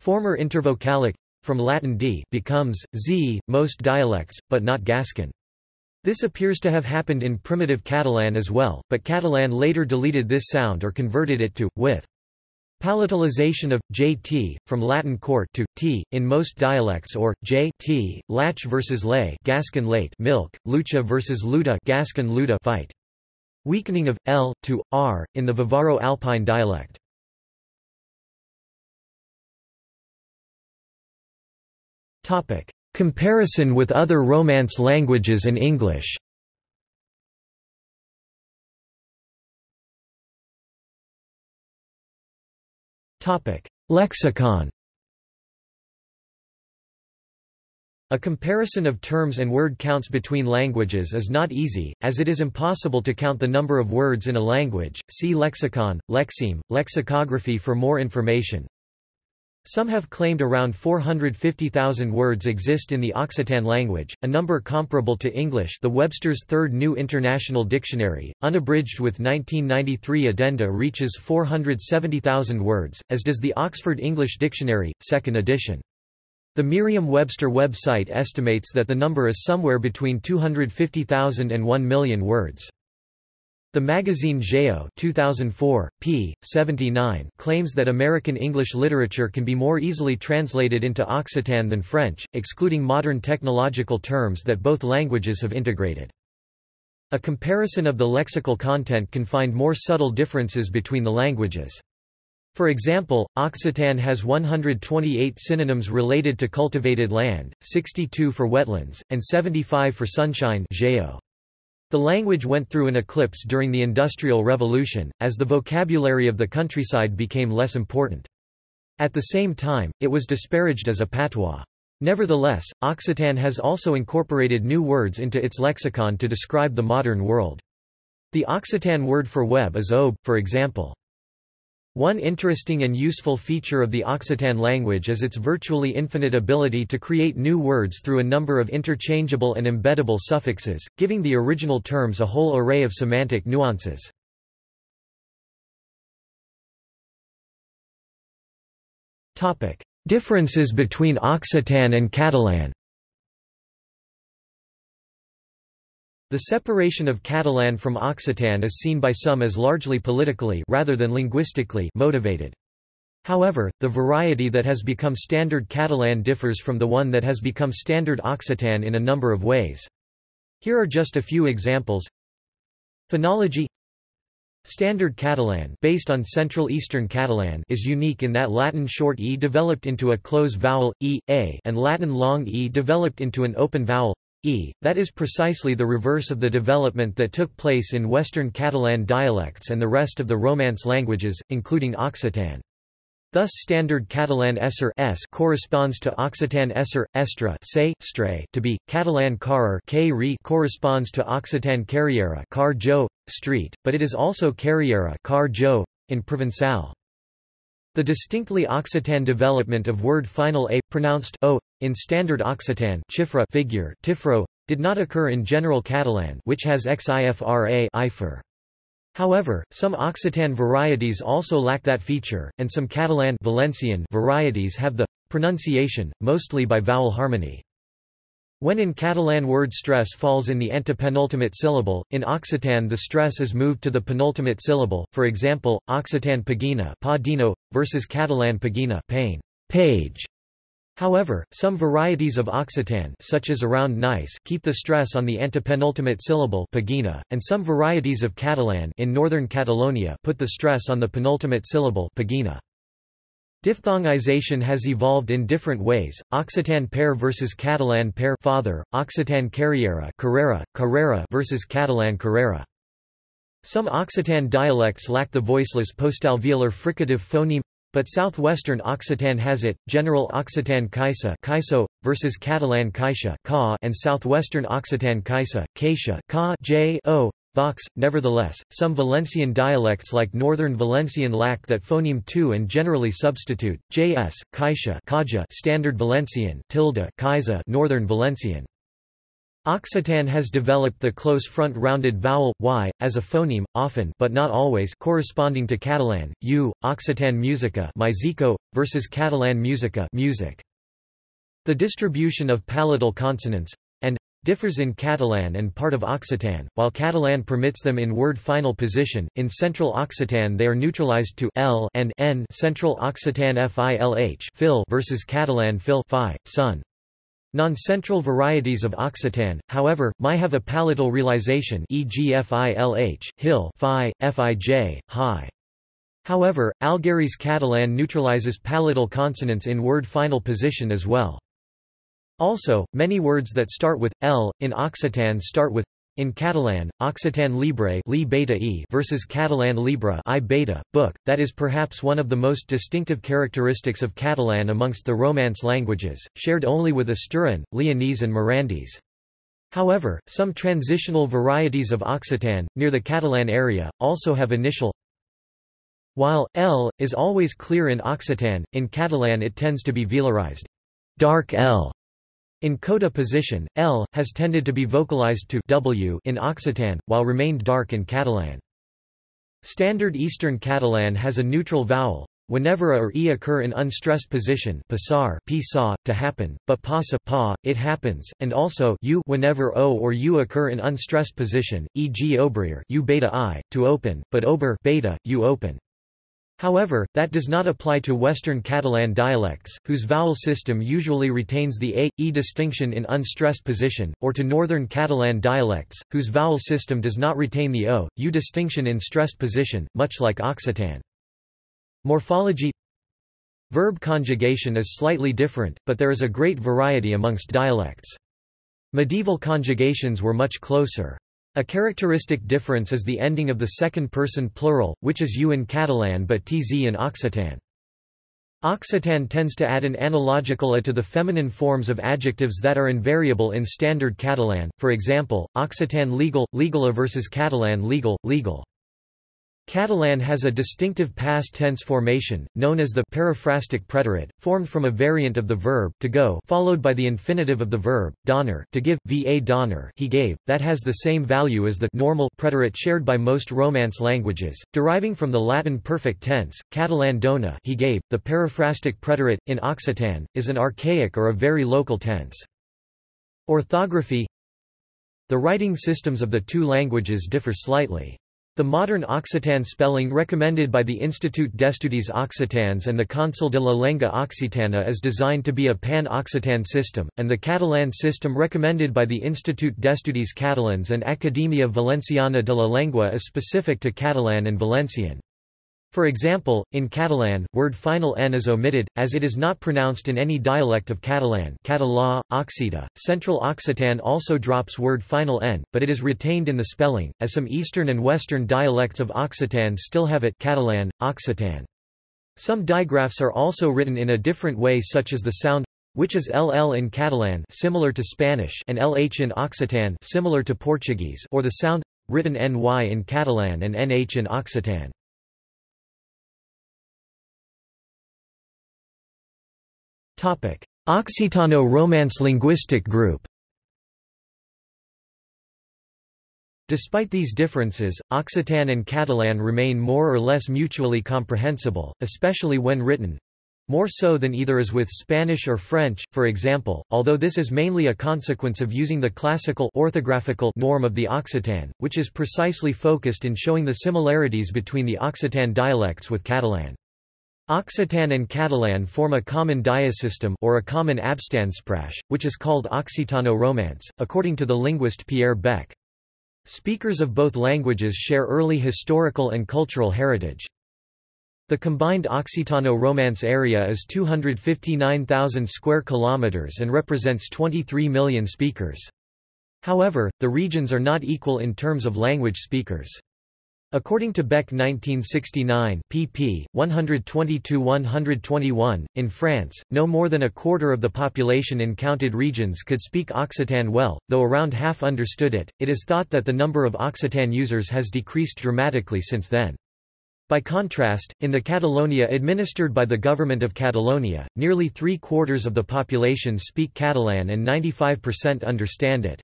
[SPEAKER 1] Former intervocalic from Latin d becomes z, most dialects, but not Gascon. This appears to have happened in primitive Catalan as well, but Catalan later deleted this sound or converted it to, with. Palatalization of jt from Latin court to t in most dialects or j t latch versus lay Gascon late milk lucha versus luta Gascon luta fight weakening of l to r in the Vivaro Alpine dialect Topic Comparison with other Romance languages and English Lexicon A comparison of terms and word counts between languages is not easy, as it is impossible to count the number of words in a language. See lexicon, lexeme, lexicography for more information. Some have claimed around 450,000 words exist in the Occitan language, a number comparable to English the Webster's Third New International Dictionary, unabridged with 1993 addenda reaches 470,000 words, as does the Oxford English Dictionary, 2nd edition. The Merriam-Webster website estimates that the number is somewhere between 250,000 and 1 million words. The magazine Geo 2004, p. 79 claims that American English literature can be more easily translated into Occitan than French, excluding modern technological terms that both languages have integrated. A comparison of the lexical content can find more subtle differences between the languages. For example, Occitan has 128 synonyms related to cultivated land, 62 for wetlands, and 75 for sunshine Geo. The language went through an eclipse during the Industrial Revolution, as the vocabulary of the countryside became less important. At the same time, it was disparaged as a patois. Nevertheless, Occitan has also incorporated new words into its lexicon to describe the modern world. The Occitan word for web is aube, for example. One interesting and useful feature of the Occitan language is its virtually infinite ability to create new words through a number of interchangeable and embeddable suffixes, giving the original terms a whole array of semantic nuances. Differences between Occitan and Catalan The separation of Catalan from Occitan is seen by some as largely politically rather than linguistically motivated. However, the variety that has become standard Catalan differs from the one that has become standard Occitan in a number of ways. Here are just a few examples. Phonology Standard Catalan based on Central Eastern Catalan is unique in that Latin short e developed into a close vowel, e, a and Latin long e developed into an open vowel, e, that is precisely the reverse of the development that took place in Western Catalan dialects and the rest of the Romance languages, including Occitan. Thus Standard Catalan esser s corresponds to Occitan esser, estra say, stray to be, Catalan carrer k corresponds to Occitan carriera car jo, street, but it is also carriera car jo, in Provençal. The distinctly Occitan development of word final a, pronounced o, in Standard Occitan chifra figure tifro, did not occur in General Catalan which has xifra ifer. However, some Occitan varieties also lack that feature, and some Catalan Valencian varieties have the pronunciation, mostly by vowel harmony. When in Catalan word stress falls in the antepenultimate syllable, in Occitan the stress is moved to the penultimate syllable, for example, Occitan pagina pa versus Catalan pagina pain, page. However, some varieties of Occitan such as around Nice keep the stress on the antepenultimate syllable pagina, and some varieties of Catalan in northern Catalonia put the stress on the penultimate syllable pagina. Diphthongization has evolved in different ways. Occitan pare versus Catalan pare father, Occitan carriera carrera, carrera versus Catalan carrera. Some Occitan dialects lack the voiceless postalveolar fricative phoneme but southwestern Occitan has it, General Occitan Caixa Caiso, versus Catalan Caixa Ca and southwestern Occitan Caixa, Caixa Ca J o, Vox. Nevertheless, some Valencian dialects like Northern Valencian lack that phoneme 2 and generally substitute, js, Caixa Kaja Standard Valencian tilde Kaisa Northern Valencian. Occitan has developed the close front rounded vowel, y, as a phoneme, often but not always corresponding to Catalan, u, Occitan musica musico, versus Catalan musica music. The distribution of palatal consonants and differs in Catalan and part of Occitan, while Catalan permits them in word final position. In Central Occitan they are neutralized to l and n Central Occitan filh fil versus Catalan fil fi, sun. Non-central varieties of Occitan, however, may have a palatal realization e.g. filh, hill, fi, fij, high. However, Algherese Catalan neutralizes palatal consonants in word final position as well. Also, many words that start with l in Occitan start with in Catalan, Occitan libre li beta e versus Catalan libre i beta, book, that is perhaps one of the most distinctive characteristics of Catalan amongst the Romance languages, shared only with Asturian, Leonese and Mirandese. However, some transitional varieties of Occitan, near the Catalan area, also have initial while L is always clear in Occitan, in Catalan it tends to be velarized. Dark L in coda position, L, has tended to be vocalized to w in Occitan, while remained dark in Catalan. Standard Eastern Catalan has a neutral vowel, whenever a or e occur in unstressed position passar, pisa, to happen, but pasa pa, it happens, and also u whenever o or u occur in unstressed position, e.g. obrir u beta i, to open, but ober beta, u open. However, that does not apply to Western Catalan dialects, whose vowel system usually retains the a, e distinction in unstressed position, or to Northern Catalan dialects, whose vowel system does not retain the o, u distinction in stressed position, much like Occitan. Morphology Verb conjugation is slightly different, but there is a great variety amongst dialects. Medieval conjugations were much closer. A characteristic difference is the ending of the second-person plural, which is u in Catalan but tz in Occitan. Occitan tends to add an analogical a to the feminine forms of adjectives that are invariable in Standard Catalan, for example, Occitan legal, legala versus Catalan legal, legal. Catalan has a distinctive past tense formation, known as the periphrastic preterite, formed from a variant of the verb to go followed by the infinitive of the verb, donner to give, va donner he gave, that has the same value as the normal preterite shared by most Romance languages, deriving from the Latin perfect tense, Catalan dona he gave. The periphrastic preterite, in Occitan, is an archaic or a very local tense. Orthography The writing systems of the two languages differ slightly. The modern Occitan spelling recommended by the Institut d'Estudis Occitans and the Consell de la Lengua Occitana is designed to be a pan-Occitan system, and the Catalan system recommended by the Institut d'Estudis Catalans and Academia Valenciana de la Lengua is specific to Catalan and Valencian. For example, in Catalan, word final n is omitted, as it is not pronounced in any dialect of Catalan Català, Occita. Central Occitan also drops word final n, but it is retained in the spelling, as some eastern and western dialects of Occitan still have it Catalan, Occitan. Some digraphs are also written in a different way such as the sound which is ll in Catalan similar to Spanish and lh in Occitan similar to Portuguese or the sound written ny in Catalan and nh in Occitan. Occitano-Romance linguistic group Despite these differences, Occitan and Catalan remain more or less mutually comprehensible, especially when written, more so than either is with Spanish or French, for example, although this is mainly a consequence of using the classical orthographical norm of the Occitan, which is precisely focused in showing the similarities between the Occitan dialects with Catalan. Occitan and Catalan form a common diasystem or a common abstandsprache, which is called Occitano-Romance, according to the linguist Pierre Bec. Speakers of both languages share early historical and cultural heritage. The combined Occitano-Romance area is 259,000 square kilometers and represents 23 million speakers. However, the regions are not equal in terms of language speakers. According to Bec 1969 pp. 122–121, in France, no more than a quarter of the population in counted regions could speak Occitan well, though around half understood it. It is thought that the number of Occitan users has decreased dramatically since then. By contrast, in the Catalonia administered by the Government of Catalonia, nearly three-quarters of the population speak Catalan and 95% understand it.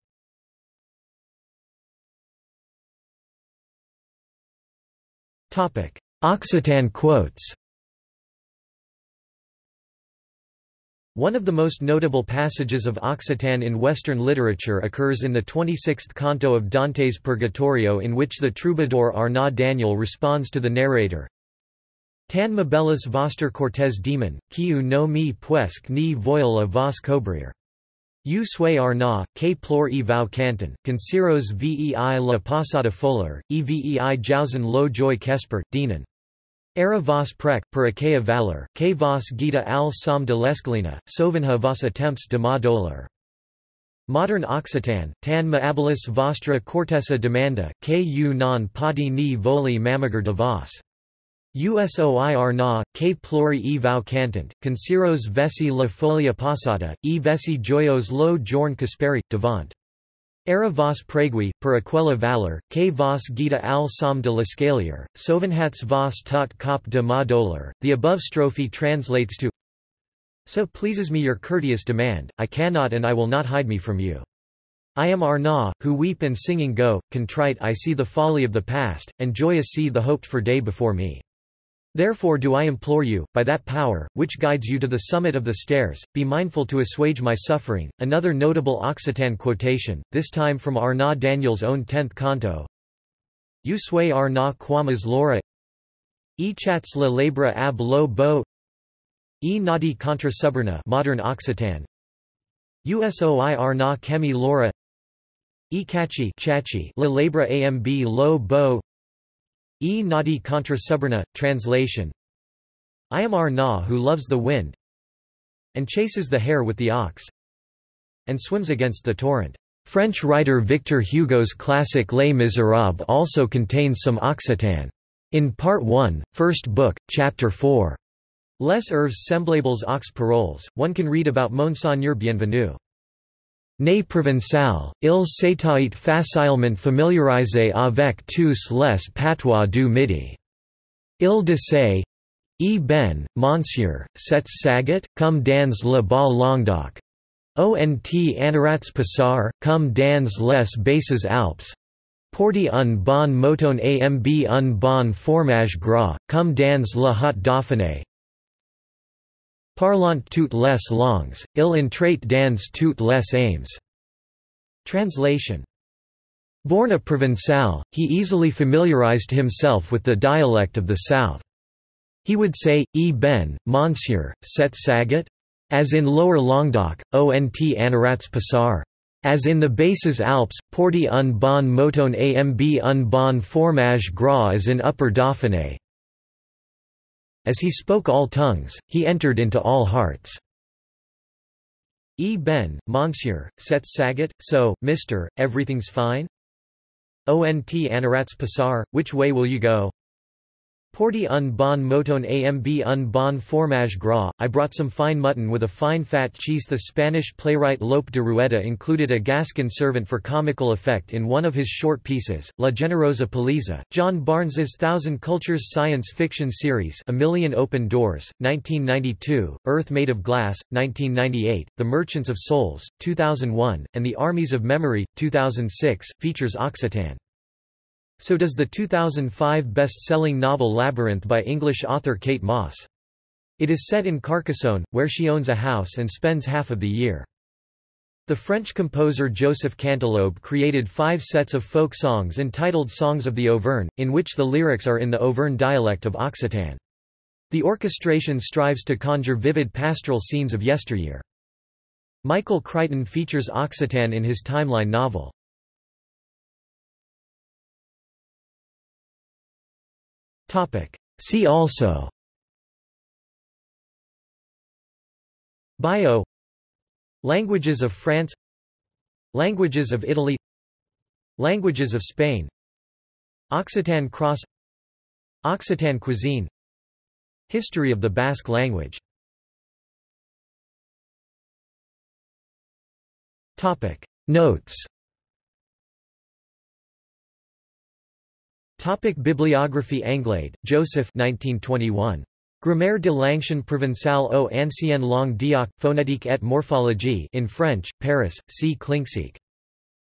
[SPEAKER 1] Occitan quotes One of the most notable passages of Occitan in Western literature occurs in the 26th canto of Dante's Purgatorio in which the troubadour Arnaud Daniel responds to the narrator, Tan mabellus vostre cortes demon, quiu no me puesc ni voil a vos cobrir. U sui arna, que plor e vau canton, consiros vei la passada folar, e vei jousen lo joy kesper, dinan. Era vos prec, per achaea valor, que vos gita al som de lesclina, sovenha vos attempts de ma dolor. Modern Occitan, tan ma maabilis vostra cortesa demanda, que u non podi ni voli mamager de vos. Usoi na, que plori e vau cantant, consiros vesi la folia passata, e vesi joyos lo giorn casperi, devant. Era vos pregui, per aquella valor, que vos gita al som de l'escalier, sovenhats vos tot cop de ma dolor. The above strophe translates to So pleases me your courteous demand, I cannot and I will not hide me from you. I am Arna, who weep and singing go, contrite I see the folly of the past, and joyous see the hoped for day before me. Therefore do I implore you, by that power, which guides you to the summit of the stairs, be mindful to assuage my suffering. Another notable Occitan quotation, this time from Arnaud Daniel's own tenth canto. You sway Arnaud quamas laura E chats la labra ab lo bo E nadi contra suburna modern Occitan. Usoi Arnaud kemi laura E cachi chachi la labra amb lo bo E nadi contra suburna, translation I am Arna who loves the wind and chases the hare with the ox and swims against the torrent. French writer Victor Hugo's classic Les Miserables also contains some Occitan. In Part 1, First Book, Chapter 4, Les Heures semblables aux paroles, one can read about Monseigneur Bienvenu. Né provençal, il s'était facilement familiarisé avec tous les patois du Midi. Il disait, E ben, monsieur, c'est saget, comme dans le bas Languedoc. Ont anarats passar, comme dans les basses Alpes. Porti un bon moton amb un bon fromage gras, comme dans le haut Dauphiné. Parlant toutes les langues, il entrait dans toutes les aims. Translation Born a Provençal, he easily familiarized himself with the dialect of the south. He would say, E ben, monsieur, set saget? As in Lower Languedoc, ont anarats passar. As in the Basses Alps, porti un bon mouton amb un bon fromage gras as in Upper Dauphiné. As he spoke all tongues, he entered into all hearts. E. Ben, Monsieur, set Saget, so, Mr., everything's fine? Ont Anarats Passar, which way will you go? Porti un bon mouton amb un bon fromage gras, I brought some fine mutton with a fine fat cheese. The Spanish playwright Lope de Rueda included a Gascon servant for comical effect in one of his short pieces, La Generosa Paliza. John Barnes's Thousand Cultures science fiction series A Million Open Doors, 1992, Earth Made of Glass, 1998, The Merchants of Souls, 2001, and The Armies of Memory, 2006, features Occitan. So does the 2005 best-selling novel Labyrinth by English author Kate Mosse. It is set in Carcassonne, where she owns a house and spends half of the year. The French composer Joseph Canteloube created five sets of folk songs entitled Songs of the Auvergne, in which the lyrics are in the Auvergne dialect of Occitan. The orchestration strives to conjure vivid pastoral scenes of yesteryear. Michael Crichton features Occitan in his timeline novel. See also. Bio. Languages of France. Languages of Italy. Languages of Spain. Occitan cross. Occitan cuisine. History of the Basque language. Notes Topic Bibliography Anglade, Joseph 1921. Grammaire de l'Ancien Provençal aux anciennes langues d'Ioc, phonétique et morphologie in French, Paris, C. Klincksieck.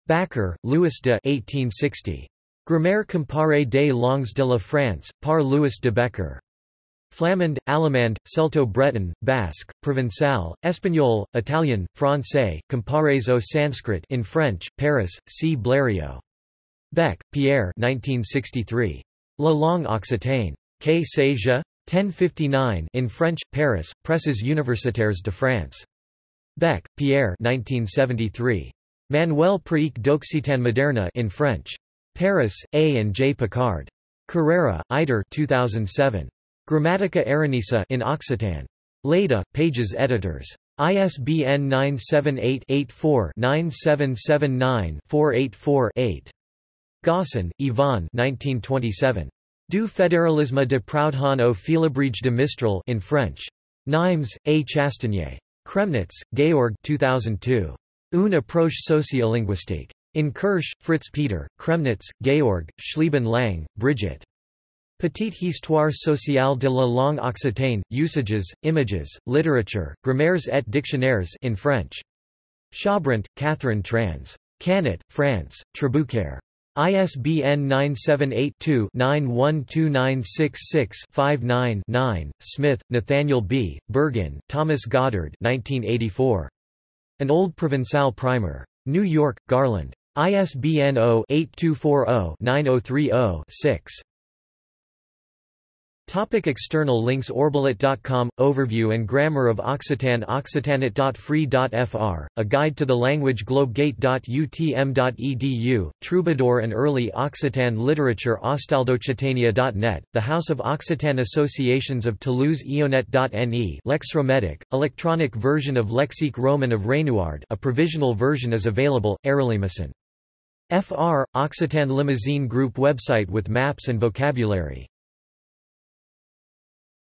[SPEAKER 1] Bakker, Louis de 1860. Grammaire comparée des langues de la France, par Louis de Becker. Flamand, Allemand, Celto-Breton, Basque, Provençal, Espagnol, Italian, Français, Compares au Sanskrit in French, Paris, C. Blériot. Bec, Pierre 1963. La langue occitane. Que sais-je? 1059 in French, Paris, Presses universitaires de France. Bec, Pierre 1973. Manuel pratique d'Occitan moderne in French. Paris, A. and J. Picard. Carrera, Eider 2007. Grammatica Aranesa in Occitan. Lleida, Pages Editors. ISBN 978-84-9779-484-8. Gosson, Yvonne 1927. Du fédéralisme de Proudhon au Félibrige de Mistral in French. Nimes, A. Chastanier. Kremnitz, Georg 2002. Une approche sociolinguistique. In Kirsch, Fritz Peter, Kremnitz, Georg, Schlieben Lang, Brigitte. Petite histoire sociale de la langue occitane, usages, images, literature, grammaires et dictionnaires in French. Chabrant, Catherine trans. Canet, France, Trabucaire. ISBN 978-2-912966-59-9. Smith, Nathaniel B., Bergin, Thomas Goddard 1984. An Old Provençal Primer. New York, Garland. ISBN 0-8240-9030-6. Topic external links Orbilat.com – Overview and Grammar of Occitan Occitanate.free.fr, a guide to the language globegate.utm.edu, Troubadour and Early Occitan Literature Ostaldoccitania.net, the House of Occitan Associations of Toulouse Ionet.ne Lexrometic, electronic version of Lexique Roman of Raynouard a provisional version is available, Erelimason. FR, Occitan Limousine Group website with maps and vocabulary